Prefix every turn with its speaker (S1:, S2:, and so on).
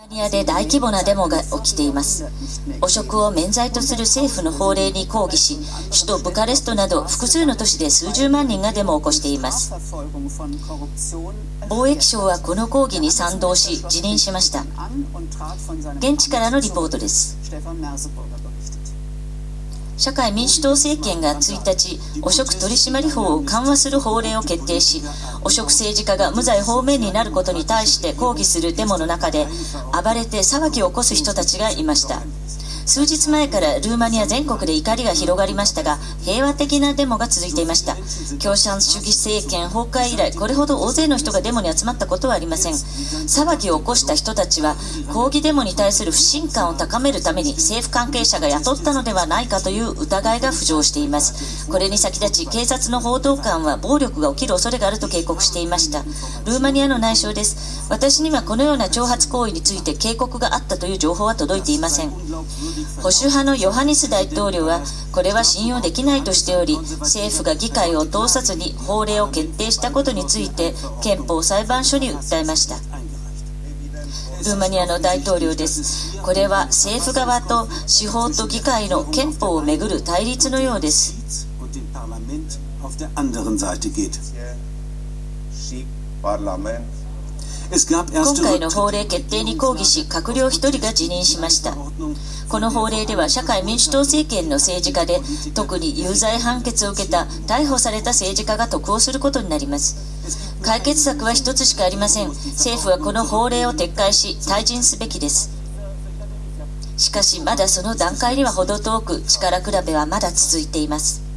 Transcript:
S1: マニアで大規模なデモが起きています。汚職を免罪とする政府の法令に抗議し首都ブカレストなど複数の都市で数十万人がデモを起こしています。貿易省はこの抗議に賛同し辞任しました。現地からのリポートです。社会民主党政権が1日、汚職取締法を緩和する法令を決定し、汚職政治家が無罪放免になることに対して抗議するデモの中で、暴れて騒ぎを起こす人たちがいました。数日前からルーマニア全国で怒りが広がりましたが平和的なデモが続いていました。共産主義政権崩壊以来これほど大勢の人がデモに集まったことはありません。騒ぎを起こした人たちは抗議デモに対する不信感を高めるために政府関係者が雇ったのではないかという疑いが浮上しています。これに先立ち警察の報道官は暴力が起きる恐れがあると警告していました。ルーマニアの内相です。私にはこのような挑発行為について警告があったという情報は届いていません。保守派のヨハニス大統領はこれは信用できないとしており政府が議会を通さずに法令を決定したことについて憲法裁判所に訴えましたルーマニアの大統領ですこれは政府側と司法と議会の憲法をめぐる対立のようです今回の法令決定に抗議し閣僚1人が辞任しました。この法令では社会民主党政権の政治家で特に有罪判決を受けた逮捕された政治家が得をすることになります。解決策は一つしかありません。政府はこの法令を撤回し退陣すべきです。しかしまだその段階には程遠く力比べはまだ続いています